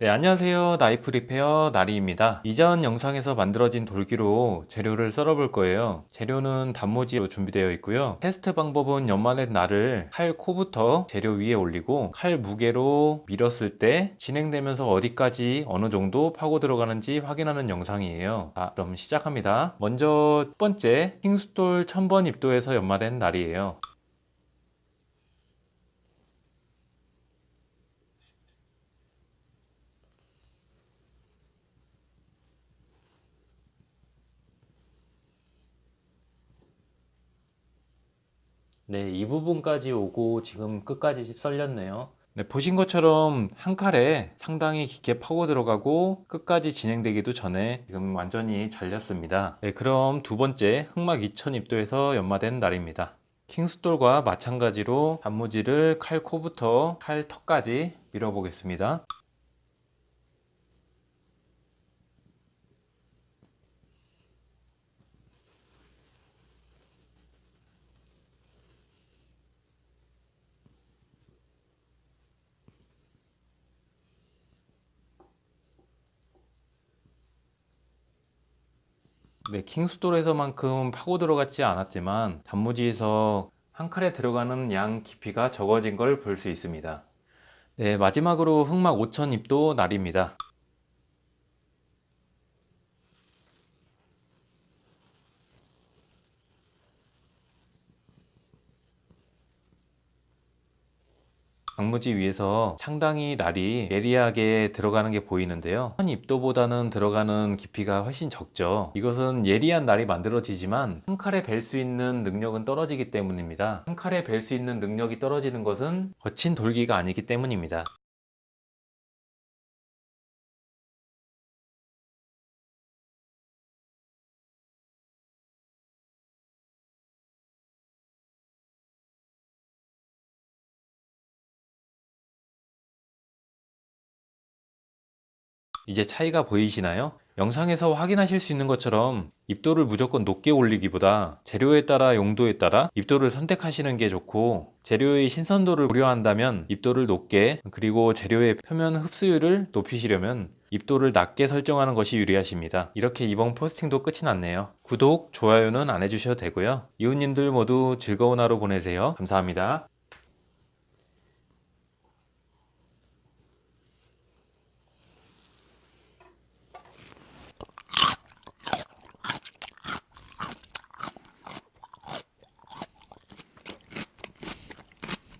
네 안녕하세요. 나이프 리페어 나리입니다. 이전 영상에서 만들어진 돌기로 재료를 썰어 볼 거예요. 재료는 단무지로 준비되어 있고요. 테스트 방법은 연마된 날을 칼 코부터 재료 위에 올리고 칼 무게로 밀었을 때 진행되면서 어디까지 어느 정도 파고 들어가는지 확인하는 영상이에요. 자 그럼 시작합니다. 먼저 첫 번째 킹 숫돌 1000번 입도에서 연마된 날이에요 네, 이 부분까지 오고 지금 끝까지 썰렸네요. 네, 보신 것처럼 한 칼에 상당히 깊게 파고 들어가고 끝까지 진행되기도 전에 지금 완전히 잘렸습니다. 네, 그럼 두 번째 흑막 2000입도에서 연마된 날입니다. 킹스톨과 마찬가지로 단무지를 칼 코부터 칼 턱까지 밀어보겠습니다. 네, 킹스톨에서만큼 파고 들어갔지 않았지만 단무지에서 한 칼에 들어가는 양 깊이가 적어진 걸 볼 수 있습니다. 네, 마지막으로 흑막 5000입도 날입니다. 강무지 위에서 상당히 날이 예리하게 들어가는 게 보이는데요. 한 입도보다는 들어가는 깊이가 훨씬 적죠. 이것은 예리한 날이 만들어지지만 한 칼에 벨 수 있는 능력은 떨어지기 때문입니다. 한 칼에 벨 수 있는 능력이 떨어지는 것은 거친 돌기가 아니기 때문입니다 이제 차이가 보이시나요? 영상에서 확인하실 수 있는 것처럼 입도를 무조건 높게 올리기보다 재료에 따라 용도에 따라 입도를 선택하시는 게 좋고 재료의 신선도를 고려한다면 입도를 높게 그리고 재료의 표면 흡수율을 높이시려면 입도를 낮게 설정하는 것이 유리하십니다. 이렇게 이번 포스팅도 끝이 났네요. 구독, 좋아요는 안 해주셔도 되고요. 이웃님들 모두 즐거운 하루 보내세요. 감사합니다